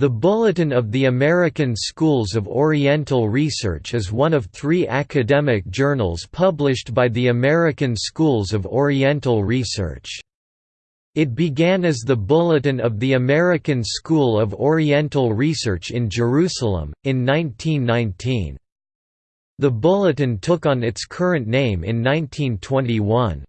The Bulletin of the American Schools of Oriental Research is one of three academic journals published by the American Schools of Oriental Research. It began as the Bulletin of the American School of Oriental Research in Jerusalem, in 1919. The Bulletin took on its current name in 1921.